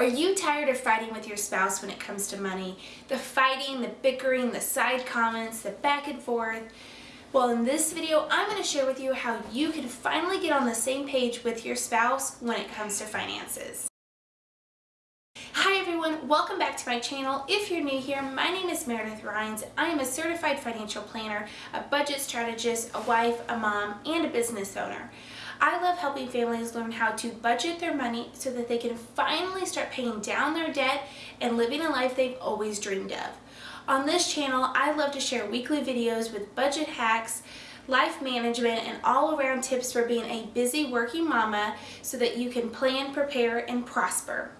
Are you tired of fighting with your spouse when it comes to money? The fighting, the bickering, the side comments, the back and forth? Well, in this video, I'm going to share with you how you can finally get on the same page with your spouse when it comes to finances. Hi everyone, welcome back to my channel. If you're new here, my name is Meredith Rhines. I am a certified financial planner, a budget strategist, a wife, a mom, and a business owner. I love helping families learn how to budget their money so that they can finally start paying down their debt and living a life they've always dreamed of. On this channel, I love to share weekly videos with budget hacks, life management, and all-around tips for being a busy working mama so that you can plan, prepare, and prosper.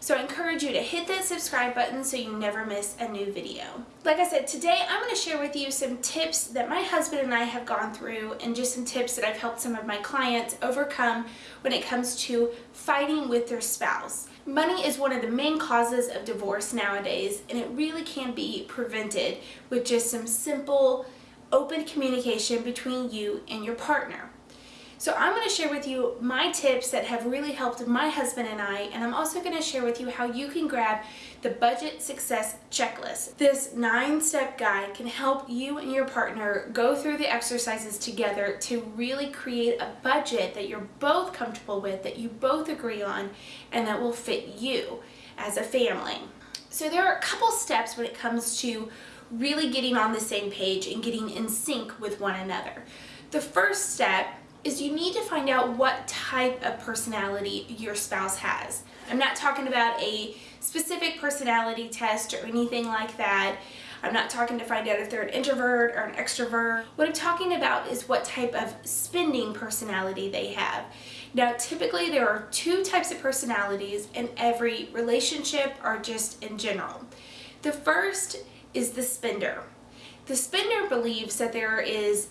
So I encourage you to hit that subscribe button so you never miss a new video. Like I said, today I'm going to share with you some tips that my husband and I have gone through and just some tips that I've helped some of my clients overcome when it comes to fighting with their spouse. Money is one of the main causes of divorce nowadays and it really can be prevented with just some simple open communication between you and your partner. So I'm going to share with you my tips that have really helped my husband and I, and I'm also going to share with you how you can grab the Budget Success Checklist. This nine-step guide can help you and your partner go through the exercises together to really create a budget that you're both comfortable with, that you both agree on, and that will fit you as a family. So there are a couple steps when it comes to really getting on the same page and getting in sync with one another. The first step is you need to find out what type of personality your spouse has. I'm not talking about a specific personality test or anything like that. I'm not talking to find out if they're an introvert or an extrovert. What I'm talking about is what type of spending personality they have. Now typically there are two types of personalities in every relationship or just in general. The first is the spender. The spender believes that there is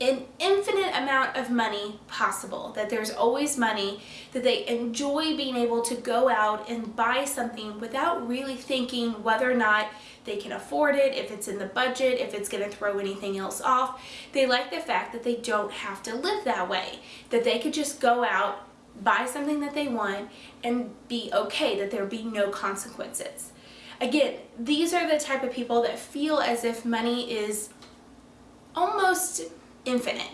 an infinite amount of money possible, that there's always money, that they enjoy being able to go out and buy something without really thinking whether or not they can afford it, if it's in the budget, if it's going to throw anything else off. They like the fact that they don't have to live that way, that they could just go out, buy something that they want, and be okay, that there be no consequences. Again, these are the type of people that feel as if money is almost infinite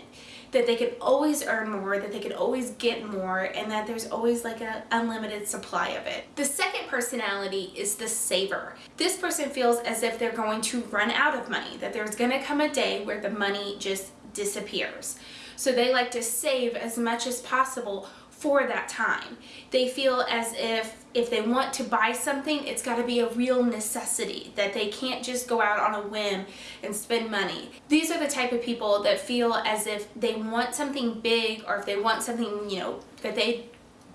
that they could always earn more, that they could always get more, and that there's always like an unlimited supply of it. The second personality is the saver. This person feels as if they're going to run out of money, that there's gonna come a day where the money just disappears. So they like to save as much as possible for that time. They feel as if if they want to buy something, it's got to be a real necessity, that they can't just go out on a whim and spend money. These are the type of people that feel as if they want something big or if they want something, you know, that they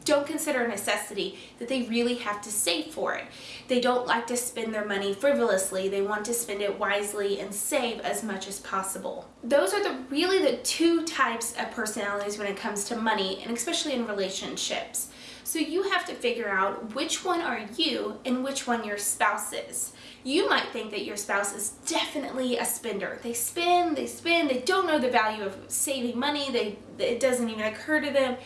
don't consider a necessity that they really have to save for it. They don't like to spend their money frivolously. They want to spend it wisely and save as much as possible. Those are the really the two types of personalities when it comes to money and especially in relationships. So you have to figure out which one are you and which one your spouse is. You might think that your spouse is definitely a spender. They spend, they spend, they don't know the value of saving money, they, it doesn't even occur to them.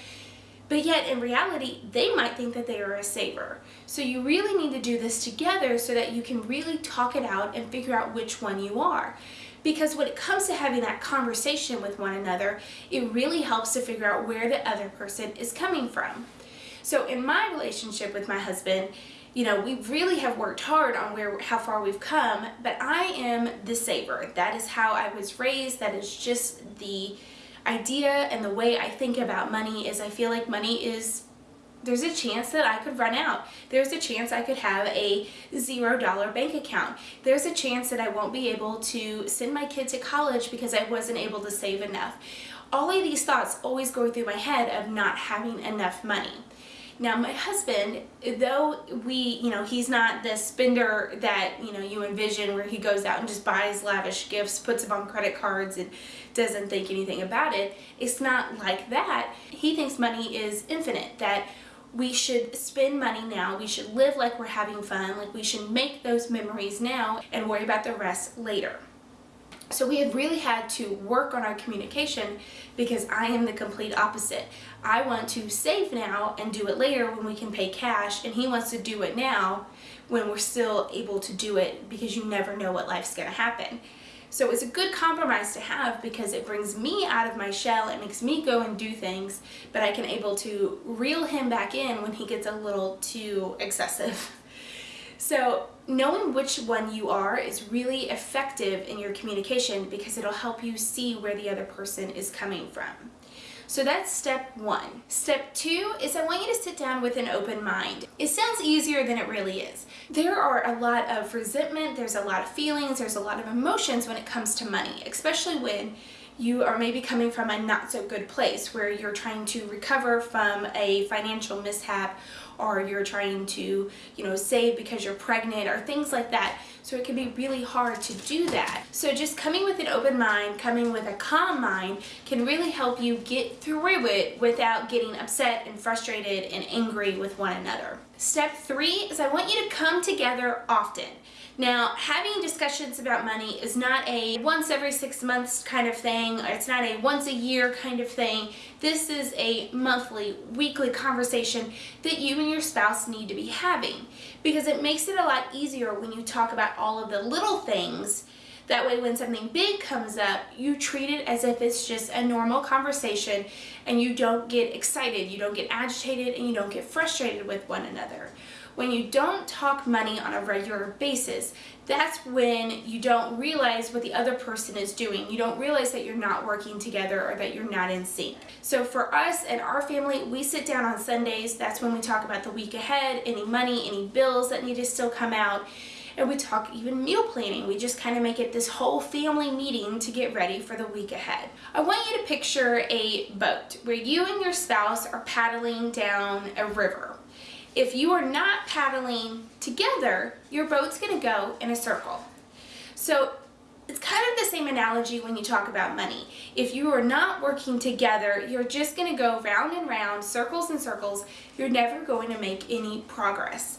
But yet in reality, they might think that they are a saver. So you really need to do this together so that you can really talk it out and figure out which one you are. Because when it comes to having that conversation with one another, it really helps to figure out where the other person is coming from. So in my relationship with my husband, you know, we really have worked hard on where how far we've come, but I am the saver. That is how I was raised. That is just the idea and the way I think about money is I feel like money is there's a chance that I could run out. There's a chance I could have a zero dollar bank account. There's a chance that I won't be able to send my kid to college because I wasn't able to save enough. All of these thoughts always go through my head of not having enough money. Now my husband, though we, you know, he's not the spender that, you know, you envision where he goes out and just buys lavish gifts, puts them on credit cards and doesn't think anything about it. It's not like that. He thinks money is infinite, that we should spend money now, we should live like we're having fun, like we should make those memories now and worry about the rest later. So we have really had to work on our communication because I am the complete opposite. I want to save now and do it later when we can pay cash and he wants to do it now when we're still able to do it because you never know what life's going to happen. So it's a good compromise to have because it brings me out of my shell, it makes me go and do things, but I can able to reel him back in when he gets a little too excessive. So knowing which one you are is really effective in your communication because it'll help you see where the other person is coming from. So that's step one. Step two is I want you to sit down with an open mind. It sounds easier than it really is. There are a lot of resentment, there's a lot of feelings, there's a lot of emotions when it comes to money, especially when you are maybe coming from a not so good place where you're trying to recover from a financial mishap or you're trying to, you know, save because you're pregnant or things like that. So it can be really hard to do that. So just coming with an open mind, coming with a calm mind can really help you get through it without getting upset and frustrated and angry with one another. Step three is I want you to come together often. Now, having discussions about money is not a once every six months kind of thing. It's not a once a year kind of thing. This is a monthly, weekly conversation that you and your spouse need to be having because it makes it a lot easier when you talk about all of the little things that way when something big comes up, you treat it as if it's just a normal conversation and you don't get excited, you don't get agitated, and you don't get frustrated with one another. When you don't talk money on a regular basis, that's when you don't realize what the other person is doing. You don't realize that you're not working together or that you're not in sync. So for us and our family, we sit down on Sundays. That's when we talk about the week ahead, any money, any bills that need to still come out and we talk even meal planning. We just kind of make it this whole family meeting to get ready for the week ahead. I want you to picture a boat where you and your spouse are paddling down a river. If you are not paddling together, your boat's going to go in a circle. So it's kind of the same analogy when you talk about money. If you are not working together, you're just going to go round and round, circles and circles. You're never going to make any progress.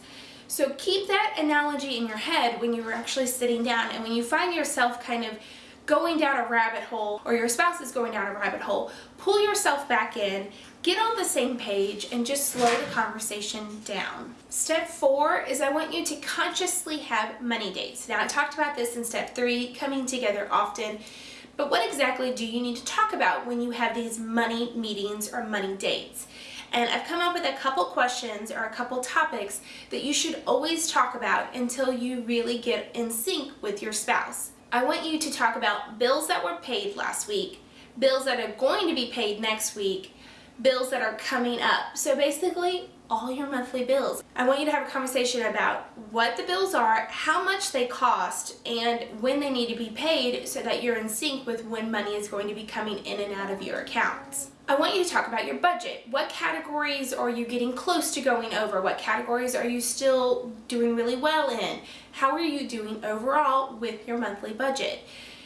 So keep that analogy in your head when you're actually sitting down and when you find yourself kind of going down a rabbit hole or your spouse is going down a rabbit hole, pull yourself back in, get on the same page and just slow the conversation down. Step four is I want you to consciously have money dates. Now I talked about this in step three, coming together often, but what exactly do you need to talk about when you have these money meetings or money dates? And I've come up with a couple questions or a couple topics that you should always talk about until you really get in sync with your spouse. I want you to talk about bills that were paid last week, bills that are going to be paid next week, bills that are coming up. So basically, all your monthly bills. I want you to have a conversation about what the bills are, how much they cost, and when they need to be paid so that you're in sync with when money is going to be coming in and out of your accounts. I want you to talk about your budget. What categories are you getting close to going over? What categories are you still doing really well in? How are you doing overall with your monthly budget?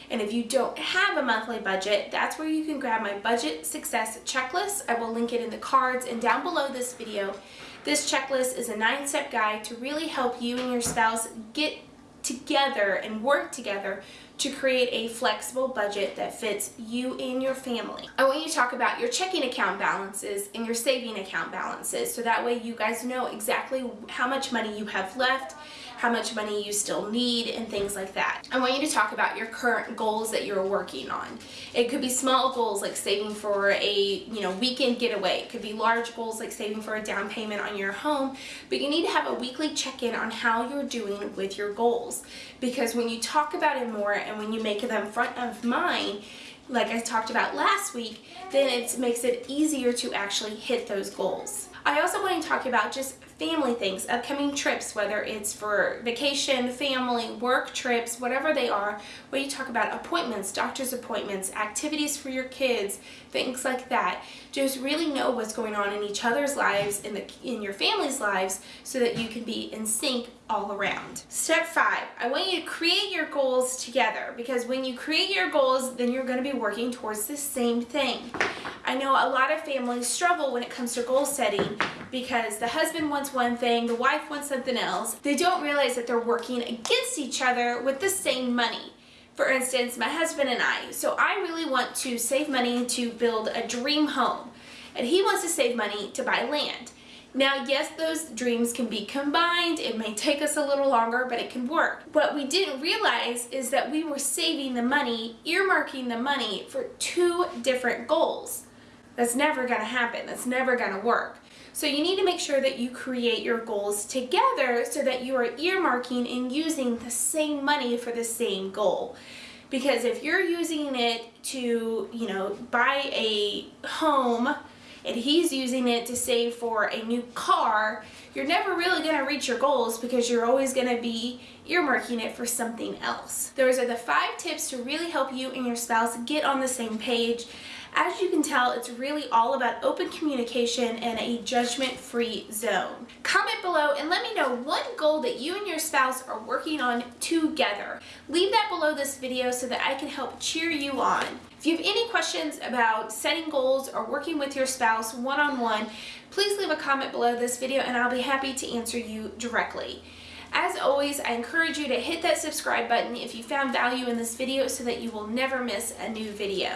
And if you don't have a monthly budget, that's where you can grab my budget success checklist. I will link it in the cards and down below this video. This checklist is a nine-step guide to really help you and your spouse get together and work together to create a flexible budget that fits you and your family. I want you to talk about your checking account balances and your saving account balances so that way you guys know exactly how much money you have left how much money you still need, and things like that. I want you to talk about your current goals that you're working on. It could be small goals like saving for a you know weekend getaway. It could be large goals like saving for a down payment on your home, but you need to have a weekly check-in on how you're doing with your goals. Because when you talk about it more and when you make them front of mind, like I talked about last week, then it makes it easier to actually hit those goals. I also want to talk about just family things, upcoming trips, whether it's for vacation, family, work trips, whatever they are, where you talk about appointments, doctor's appointments, activities for your kids, things like that. Just really know what's going on in each other's lives, in, the, in your family's lives, so that you can be in sync all around. Step five, I want you to create your goals together because when you create your goals, then you're going to be working towards the same thing. I know a lot of families struggle when it comes to goal setting because the husband wants one thing, the wife wants something else. They don't realize that they're working against each other with the same money. For instance, my husband and I, so I really want to save money to build a dream home, and he wants to save money to buy land. Now, yes, those dreams can be combined. It may take us a little longer, but it can work. What we didn't realize is that we were saving the money, earmarking the money for two different goals. That's never going to happen. That's never going to work. So you need to make sure that you create your goals together so that you are earmarking and using the same money for the same goal. Because if you're using it to, you know, buy a home and he's using it to save for a new car, you're never really going to reach your goals because you're always going to be earmarking it for something else. Those are the five tips to really help you and your spouse get on the same page. As you can tell, it's really all about open communication and a judgment-free zone. Comment below and let me know one goal that you and your spouse are working on together. Leave that below this video so that I can help cheer you on. If you have any questions about setting goals or working with your spouse one-on-one, -on -one, please leave a comment below this video and I'll be happy to answer you directly. As always, I encourage you to hit that subscribe button if you found value in this video so that you will never miss a new video.